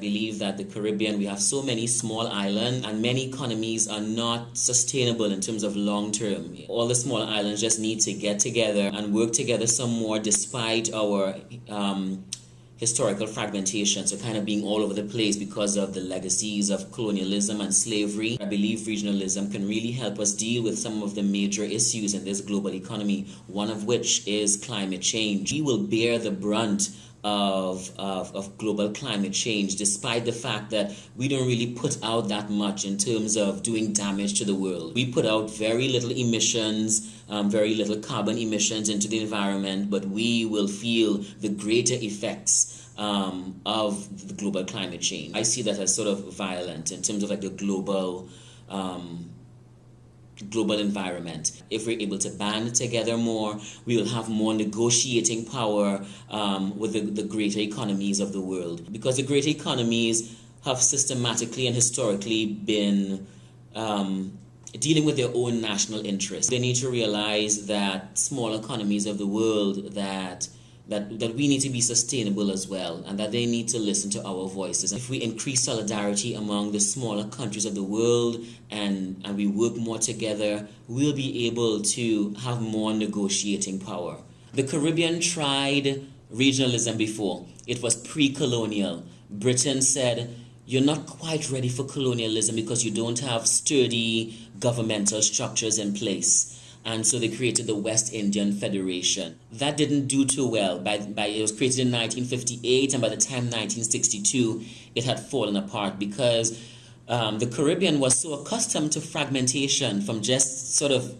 believe that the Caribbean, we have so many small islands and many economies are not sustainable in terms of long term. All the small islands just need to get together and work together some more despite our um, historical fragmentation, so kind of being all over the place because of the legacies of colonialism and slavery. I believe regionalism can really help us deal with some of the major issues in this global economy, one of which is climate change. We will bear the brunt of, of, of, global climate change, despite the fact that we don't really put out that much in terms of doing damage to the world. We put out very little emissions, um, very little carbon emissions into the environment, but we will feel the greater effects um, of the global climate change. I see that as sort of violent in terms of like the global um, global environment. If we're able to band together more, we will have more negotiating power um, with the, the greater economies of the world. Because the greater economies have systematically and historically been um, dealing with their own national interests. They need to realize that small economies of the world that that, that we need to be sustainable as well and that they need to listen to our voices. If we increase solidarity among the smaller countries of the world and, and we work more together, we'll be able to have more negotiating power. The Caribbean tried regionalism before. It was pre-colonial. Britain said, you're not quite ready for colonialism because you don't have sturdy governmental structures in place and so they created the West Indian Federation. That didn't do too well. By, by it was created in 1958, and by the time 1962, it had fallen apart because um, the Caribbean was so accustomed to fragmentation from just sort of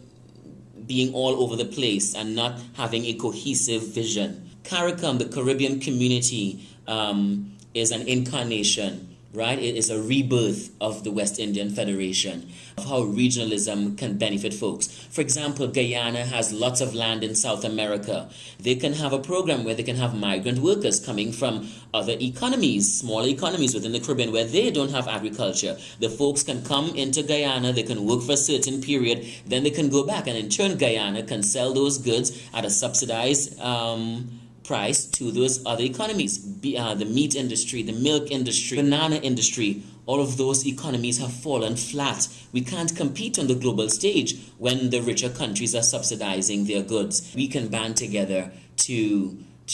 being all over the place and not having a cohesive vision. CARICOM, the Caribbean community, um, is an incarnation right? It is a rebirth of the West Indian Federation, of how regionalism can benefit folks. For example, Guyana has lots of land in South America. They can have a program where they can have migrant workers coming from other economies, smaller economies within the Caribbean where they don't have agriculture. The folks can come into Guyana, they can work for a certain period, then they can go back and in turn Guyana can sell those goods at a subsidized um, price to those other economies. Be, uh, the meat industry, the milk industry, banana industry, all of those economies have fallen flat. We can't compete on the global stage when the richer countries are subsidizing their goods. We can band together to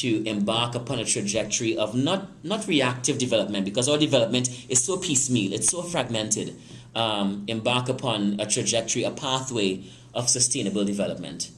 to embark upon a trajectory of not not reactive development because our development is so piecemeal, it's so fragmented. Um, embark upon a trajectory, a pathway of sustainable development.